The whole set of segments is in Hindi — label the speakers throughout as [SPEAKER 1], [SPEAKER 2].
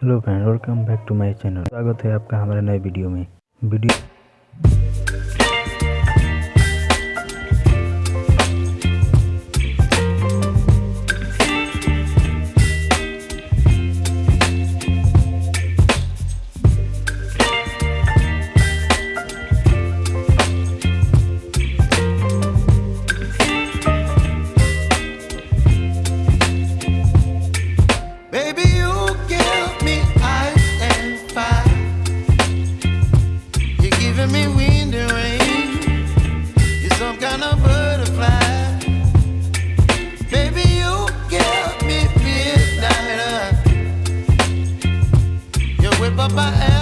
[SPEAKER 1] Hello friend welcome back to my channel स्वागत है आपका हमारे नए वीडियो में. Video
[SPEAKER 2] up I am.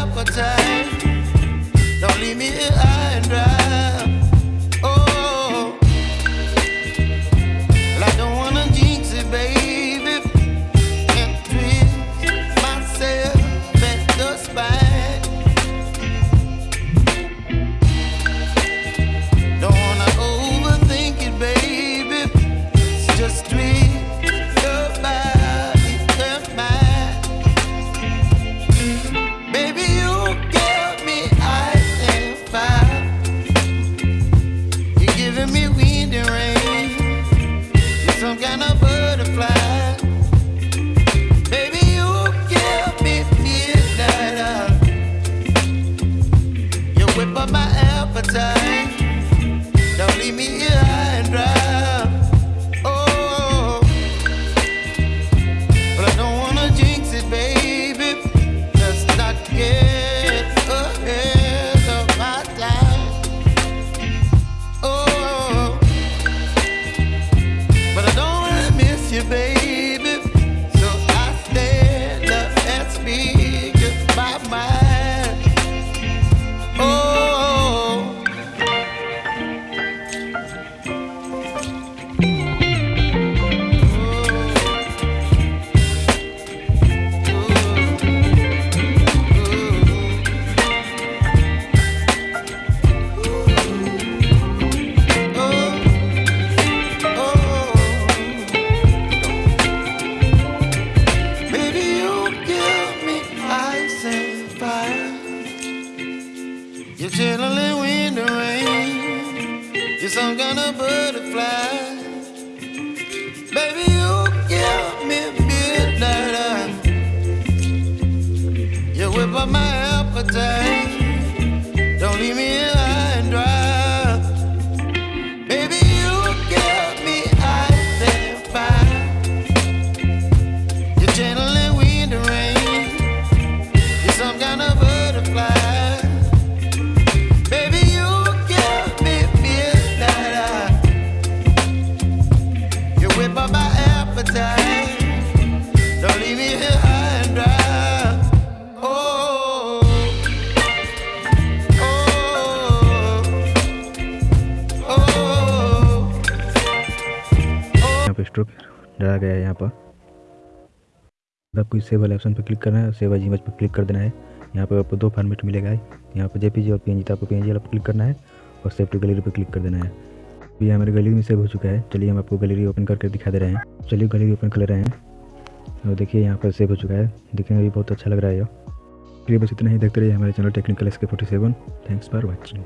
[SPEAKER 2] You're channeling wind and rain. You're some kind of butterfly. Baby, you give me midnight. You whip up my appetite. Don't leave me
[SPEAKER 1] पे स्ट्रोक डाला गया है यहाँ पर। आपको इस सेव वाले ऑप्शन पर क्लिक करना है सेव एज इमेज पर क्लिक कर देना है। यहाँ पर आपको दो फॉर्मेट मिलेगा यहाँ पर जेपीजी और पीएनजी तो आपको पीएनजी वाला क्लिक करना है और सेव टू गैलरी पर क्लिक कर देना है। ये हमारे गैलरी में सेव हो चुका है। चलिए हम आपको गैलरी ओपन करके दिखा दे रहे हैं। चलिए गैलरी ओपन कर रहे हैं। और देखिए यहाँ पर सेव हो चुका है। दिखने में भी बहुत अच्छा लग रहा है ये। बस इतना ही देखते रहिए हमारे channel technical S K forty seven thanks for watching